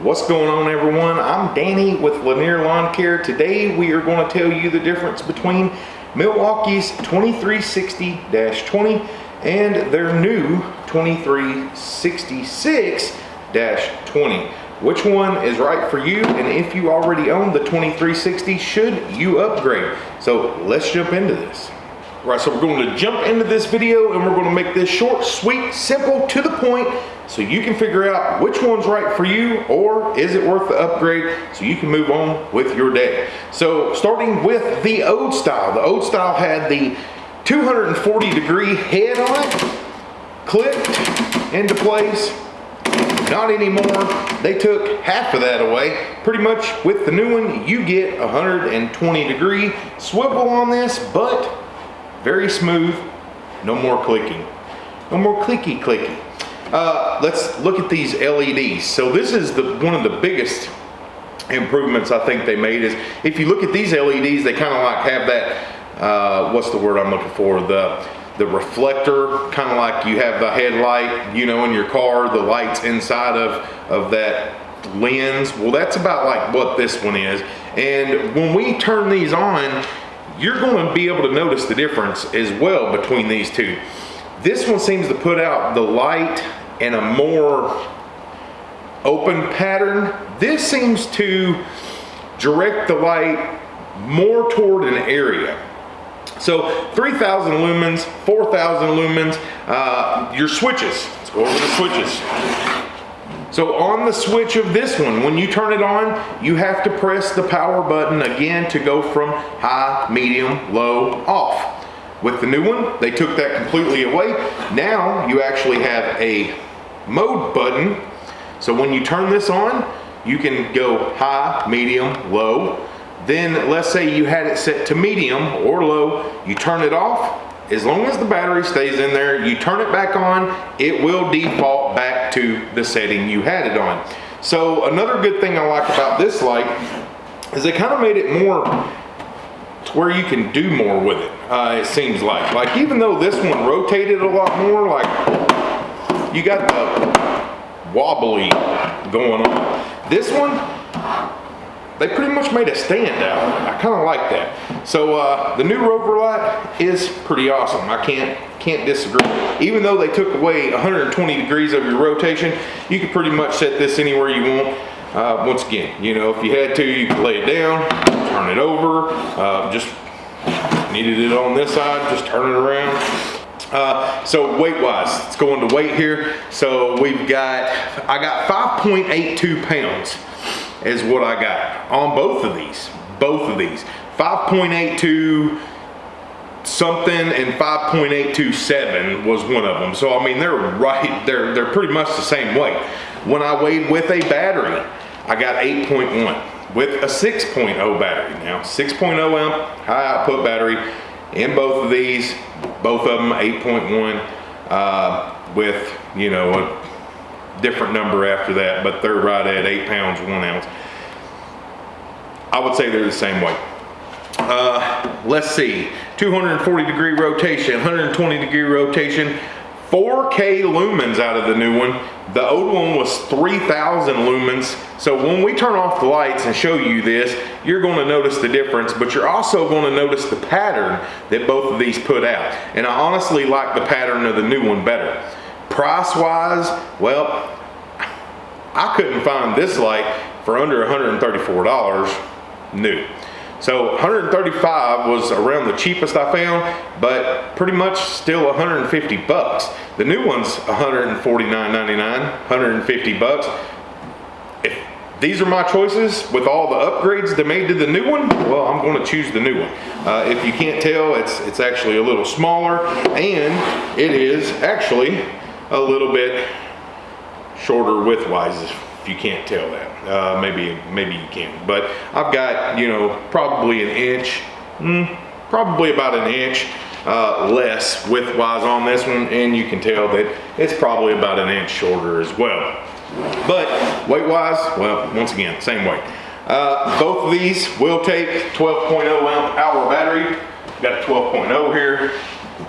What's going on everyone? I'm Danny with Lanier Lawn Care. Today we are going to tell you the difference between Milwaukee's 2360-20 and their new 2366-20. Which one is right for you and if you already own the 2360, should you upgrade? So let's jump into this. Right, so we're going to jump into this video and we're going to make this short, sweet, simple, to the point so you can figure out which one's right for you or is it worth the upgrade so you can move on with your day. So starting with the old style. The old style had the 240 degree head on it, clipped into place, not anymore. They took half of that away. Pretty much with the new one, you get 120 degree swivel on this, but very smooth, no more clicking. No more clicky clicky. Uh, let's look at these LEDs. So this is the one of the biggest improvements I think they made is if you look at these LEDs, they kind of like have that, uh, what's the word I'm looking for? The, the reflector, kind of like you have the headlight, you know, in your car, the lights inside of, of that lens. Well, that's about like what this one is. And when we turn these on, you're going to be able to notice the difference as well between these two. This one seems to put out the light in a more open pattern. This seems to direct the light more toward an area. So 3,000 lumens, 4,000 lumens, uh, your switches. Let's go over the switches. So on the switch of this one, when you turn it on, you have to press the power button again to go from high, medium, low, off. With the new one, they took that completely away. Now you actually have a mode button. So when you turn this on, you can go high, medium, low. Then let's say you had it set to medium or low, you turn it off. As long as the battery stays in there, you turn it back on, it will default back to the setting you had it on. So another good thing I like about this light is they kind of made it more to where you can do more with it, uh, it seems like. Like even though this one rotated a lot more, like you got the wobbly going on. This one, they pretty much made a standout. I kind of like that. So uh, the new Rover light is pretty awesome. I can't can't disagree. Even though they took away 120 degrees of your rotation, you could pretty much set this anywhere you want. Uh, once again, you know, if you had to, you could lay it down, turn it over, uh, just needed it on this side, just turn it around. Uh, so weight wise, it's going to weight here. So we've got, I got 5.82 pounds is what I got on both of these, both of these. 5.82 something and 5.827 was one of them. So I mean, they're right, they're, they're pretty much the same weight. When I weighed with a battery, I got 8.1 with a 6.0 battery. Now 6.0 amp high output battery in both of these, both of them 8.1 uh, with, you know, a different number after that, but they're right at eight pounds, one ounce. I would say they're the same weight. Uh, let's see, 240 degree rotation, 120 degree rotation, 4K lumens out of the new one. The old one was 3,000 lumens. So when we turn off the lights and show you this, you're gonna notice the difference, but you're also gonna notice the pattern that both of these put out. And I honestly like the pattern of the new one better. Price-wise, well, I couldn't find this light for under $134 new. So 135 was around the cheapest I found, but pretty much still 150 bucks. The new one's 149.99, 150 bucks. If these are my choices with all the upgrades they made to the new one, well, I'm going to choose the new one. Uh, if you can't tell, it's it's actually a little smaller, and it is actually a little bit shorter widthwise if you can't tell that. Uh, maybe maybe you can, but I've got you know probably an inch, mm, probably about an inch uh, less width-wise on this one, and you can tell that it's probably about an inch shorter as well. But weight-wise, well, once again, same weight. Uh, both of these will take 12.0 amp hour battery. Got a 12.0 here.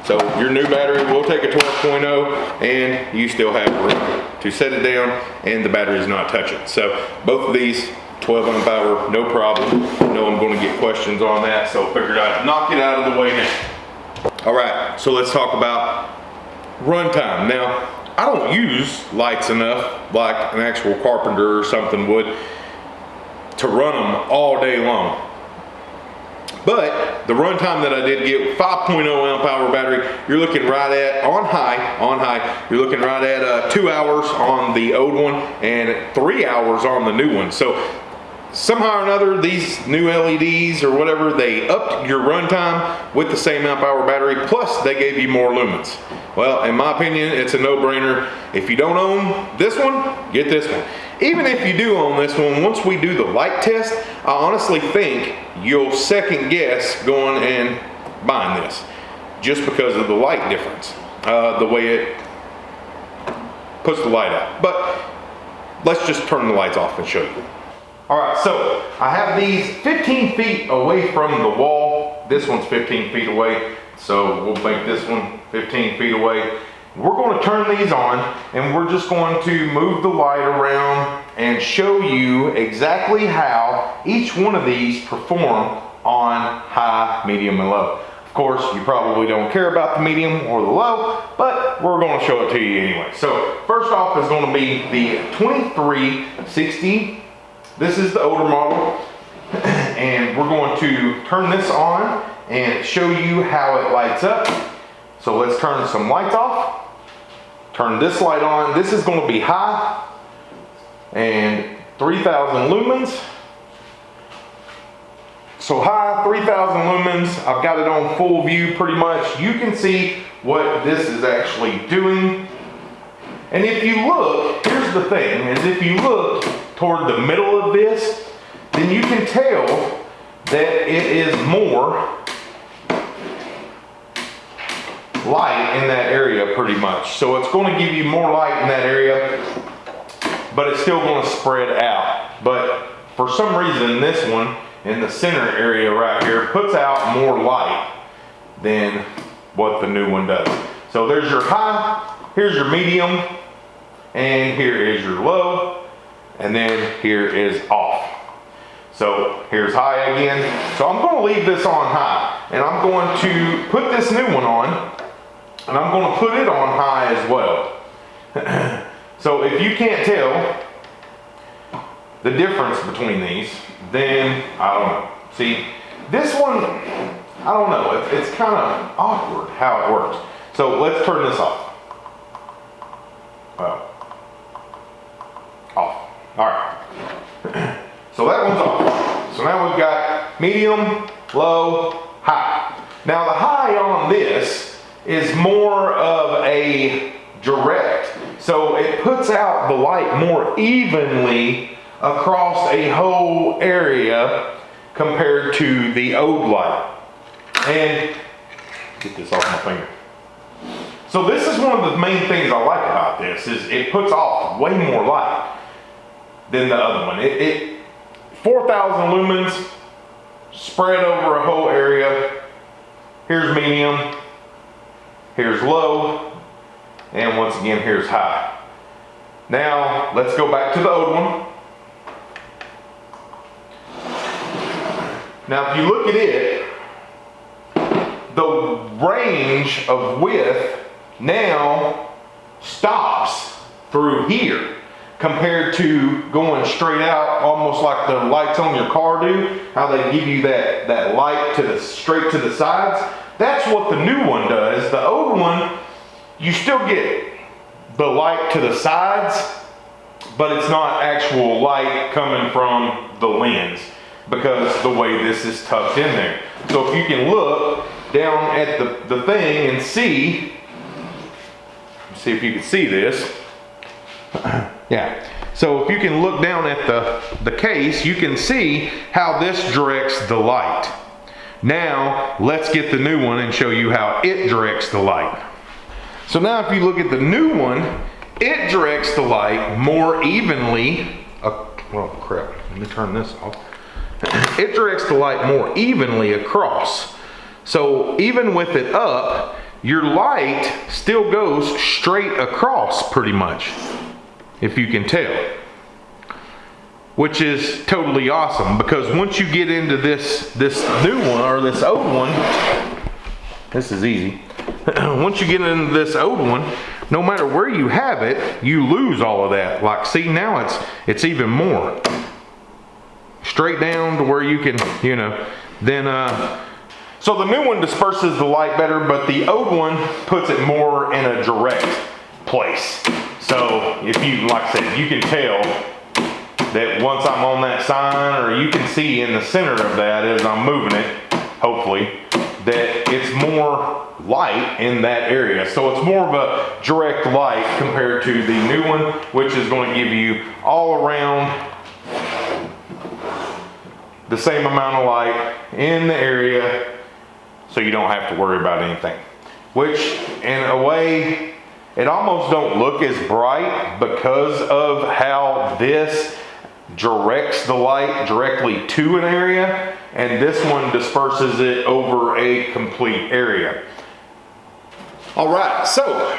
So your new battery will take a 12.0 and you still have room to set it down and the battery is not touching. So both of these 12 amp hour, no problem. I know I'm gonna get questions on that, so figured I'd knock it out of the way now. All right, so let's talk about runtime. Now, I don't use lights enough like an actual carpenter or something would to run them all day long. But the runtime that I did get, 5.0 amp hour battery, you're looking right at, on high, on high, you're looking right at uh, two hours on the old one and three hours on the new one. So somehow or another, these new LEDs or whatever, they upped your runtime with the same amp hour battery, plus they gave you more lumens. Well, in my opinion, it's a no-brainer. If you don't own this one, get this one. Even if you do own this one, once we do the light test, I honestly think you'll second guess going and buying this just because of the light difference, uh, the way it puts the light out. But let's just turn the lights off and show you. All right, so I have these 15 feet away from the wall. This one's 15 feet away, so we'll make this one 15 feet away. We're going to turn these on and we're just going to move the light around and show you exactly how each one of these perform on high, medium, and low. Of course, you probably don't care about the medium or the low, but we're going to show it to you anyway. So first off is going to be the 2360. This is the older model. And we're going to turn this on and show you how it lights up. So let's turn some lights off. Turn this light on. This is going to be high and 3000 lumens. So high, 3000 lumens. I've got it on full view pretty much. You can see what this is actually doing. And if you look, here's the thing, is if you look toward the middle of this, then you can tell that it is more light in that area pretty much. So it's going to give you more light in that area, but it's still going to spread out. But for some reason, this one in the center area right here puts out more light than what the new one does. So there's your high, here's your medium, and here is your low, and then here is off. So here's high again. So I'm gonna leave this on high, and I'm going to put this new one on, and I'm gonna put it on high as well. so if you can't tell the difference between these, then I don't know. See, this one, I don't know, it's, it's kind of awkward how it works. So let's turn this off. Well, off. All right. so that one's off. So now we've got medium, low, high. Now the high on this is more of a direct. So it puts out the light more evenly across a whole area compared to the old light. And get this off my finger. So this is one of the main things I like about this is it puts off way more light than the other one. It, it 4,000 lumens spread over a whole area. Here's medium, here's low, and once again, here's high. Now, let's go back to the old one. Now, if you look at it, the range of width now stops through here compared to going straight out almost like the lights on your car do how they give you that that light to the straight to the sides that's what the new one does the old one you still get the light to the sides but it's not actual light coming from the lens because the way this is tucked in there so if you can look down at the, the thing and see see if you can see this yeah. So if you can look down at the, the case, you can see how this directs the light. Now, let's get the new one and show you how it directs the light. So now if you look at the new one, it directs the light more evenly. Uh, oh crap, let me turn this off. It directs the light more evenly across. So even with it up, your light still goes straight across pretty much, if you can tell. Which is totally awesome because once you get into this, this new one or this old one, this is easy. once you get into this old one, no matter where you have it, you lose all of that. Like see now it's, it's even more. Straight down to where you can, you know, then uh, so the new one disperses the light better, but the old one puts it more in a direct place. So if you, like I said, you can tell that once I'm on that sign, or you can see in the center of that as I'm moving it, hopefully, that it's more light in that area. So it's more of a direct light compared to the new one, which is going to give you all around the same amount of light in the area so you don't have to worry about anything. Which in a way, it almost don't look as bright because of how this directs the light directly to an area and this one disperses it over a complete area. All right, so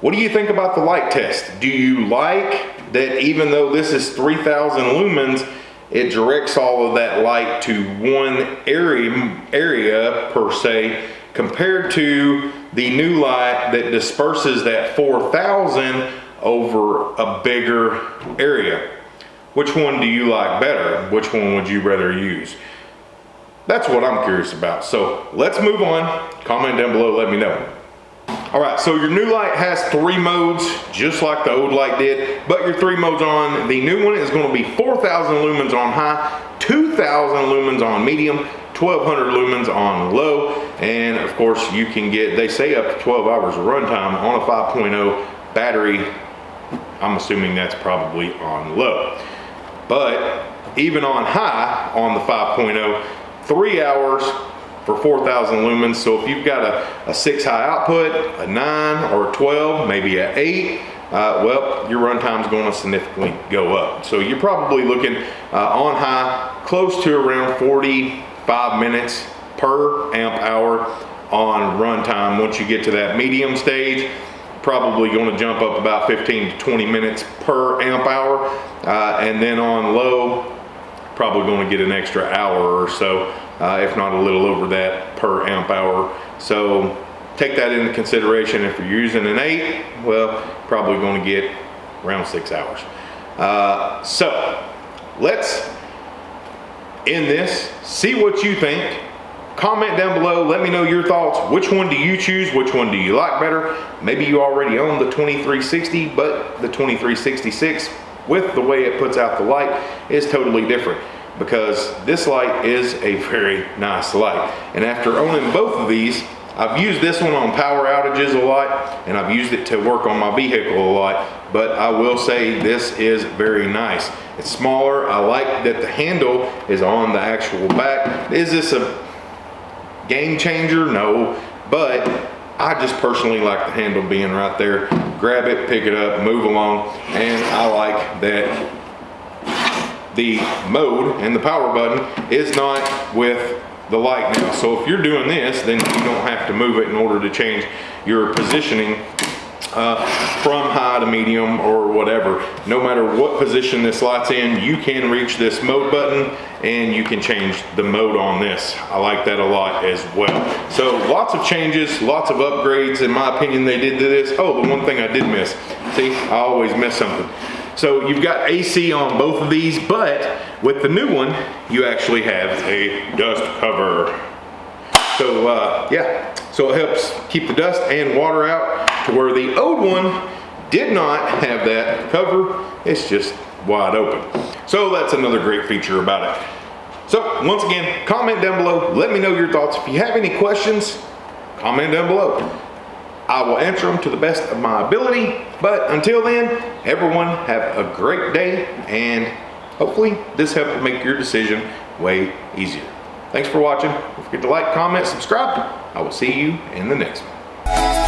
what do you think about the light test? Do you like that even though this is 3000 lumens, it directs all of that light to one area, area per se, compared to the new light that disperses that 4000 over a bigger area. Which one do you like better? Which one would you rather use? That's what I'm curious about. So let's move on. Comment down below, let me know. All right, so your new light has three modes, just like the old light did, but your three modes on, the new one is gonna be 4,000 lumens on high, 2,000 lumens on medium, 1200 lumens on low, and of course you can get, they say up to 12 hours of runtime on a 5.0 battery. I'm assuming that's probably on low. But even on high, on the 5.0, three hours for 4,000 lumens. So if you've got a, a six high output, a nine or a 12, maybe a eight, uh, well, your runtime is going to significantly go up. So you're probably looking uh, on high close to around 45 minutes per amp hour on runtime. Once you get to that medium stage, probably going to jump up about 15 to 20 minutes per amp hour. Uh, and then on low, probably going to get an extra hour or so uh, if not a little over that per amp hour. So take that into consideration. If you're using an eight, well, probably going to get around six hours. Uh, so let's end this, see what you think. Comment down below, let me know your thoughts. Which one do you choose? Which one do you like better? Maybe you already own the 2360, but the 2366 with the way it puts out the light is totally different because this light is a very nice light. And after owning both of these, I've used this one on power outages a lot and I've used it to work on my vehicle a lot, but I will say this is very nice. It's smaller. I like that the handle is on the actual back. Is this a game changer? No, but I just personally like the handle being right there. Grab it, pick it up, move along, and I like that the mode and the power button is not with the light now. So if you're doing this, then you don't have to move it in order to change your positioning uh, from high to medium or whatever. No matter what position this light's in, you can reach this mode button and you can change the mode on this. I like that a lot as well. So lots of changes, lots of upgrades in my opinion they did to this. Oh, the one thing I did miss. See, I always miss something. So you've got AC on both of these, but with the new one, you actually have a dust cover. So uh, yeah, so it helps keep the dust and water out where the old one did not have that cover. It's just wide open. So that's another great feature about it. So once again, comment down below. Let me know your thoughts. If you have any questions, comment down below. I will answer them to the best of my ability. But until then, everyone have a great day and hopefully this helped make your decision way easier. Thanks for watching. Don't forget to like, comment, subscribe. I will see you in the next one.